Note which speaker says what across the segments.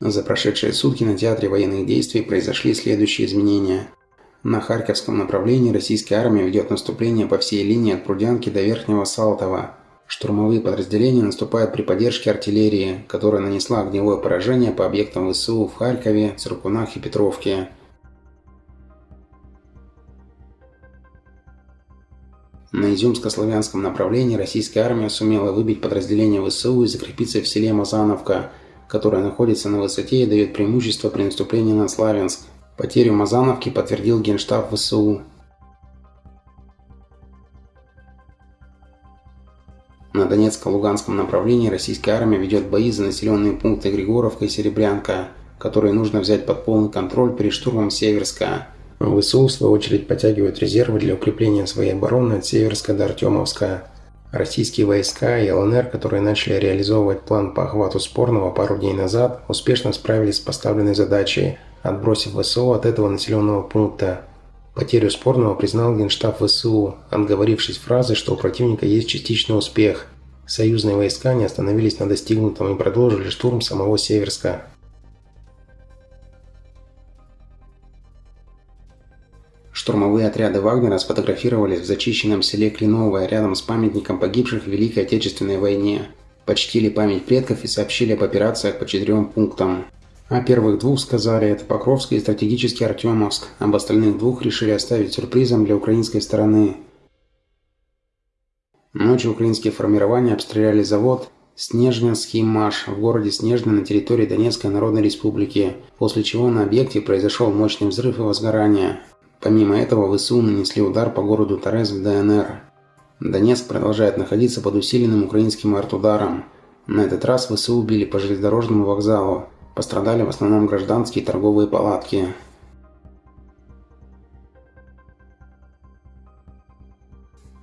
Speaker 1: За прошедшие сутки на театре военных действий произошли следующие изменения. На Харьковском направлении российская армия ведет наступление по всей линии от Прудянки до Верхнего Салтова. Штурмовые подразделения наступают при поддержке артиллерии, которая нанесла огневое поражение по объектам ВСУ в Харькове, Циркунах и Петровке. На Изюмско-славянском направлении российская армия сумела выбить подразделение ВСУ и закрепиться в селе Мазановка, которое находится на высоте и дает преимущество при наступлении на Славянск. Потерю Мазановки подтвердил Генштаб ВСУ. На Донецко-Луганском направлении российская армия ведет бои за населенные пункты Григоровка и Серебрянка, которые нужно взять под полный контроль перед штурмом Северска. ВСУ, в свою очередь, подтягивают резервы для укрепления своей обороны от Северска до Артемовска. Российские войска и ЛНР, которые начали реализовывать план по охвату Спорного пару дней назад, успешно справились с поставленной задачей, отбросив ВСУ от этого населенного пункта. Потерю Спорного признал Генштаб ВСУ, отговорившись фразой, что у противника есть частичный успех. Союзные войска не остановились на достигнутом и продолжили штурм самого Северска. Штурмовые отряды Вагнера сфотографировались в зачищенном селе Кленовое рядом с памятником погибших в Великой Отечественной войне. Почтили память предков и сообщили об операциях по четырем пунктам. О первых двух сказали это Покровск и стратегический Артемовск, об остальных двух решили оставить сюрпризом для украинской стороны. Ночью украинские формирования обстреляли завод Снежнинский МАШ в городе Снежный на территории Донецкой Народной Республики, после чего на объекте произошел мощный взрыв и возгорание. Помимо этого, ВСУ нанесли удар по городу Торез в ДНР. Донецк продолжает находиться под усиленным украинским артударом. На этот раз ВСУ били по железнодорожному вокзалу. Пострадали в основном гражданские торговые палатки.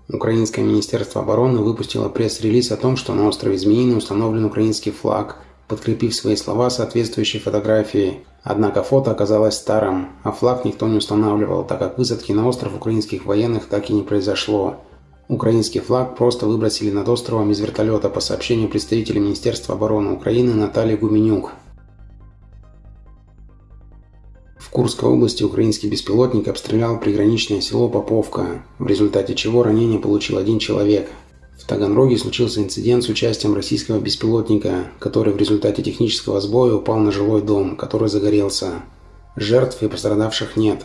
Speaker 1: Украинское министерство обороны выпустило пресс-релиз о том, что на острове Змеиный установлен украинский флаг, подкрепив свои слова соответствующей фотографией. Однако фото оказалось старым, а флаг никто не устанавливал, так как высадки на остров украинских военных так и не произошло. Украинский флаг просто выбросили над островом из вертолета по сообщению представителя Министерства обороны Украины Натальи Гуменюк. В Курской области украинский беспилотник обстрелял приграничное село Поповка, в результате чего ранение получил один человек – в Таганроге случился инцидент с участием российского беспилотника, который в результате технического сбоя упал на жилой дом, который загорелся. Жертв и пострадавших нет.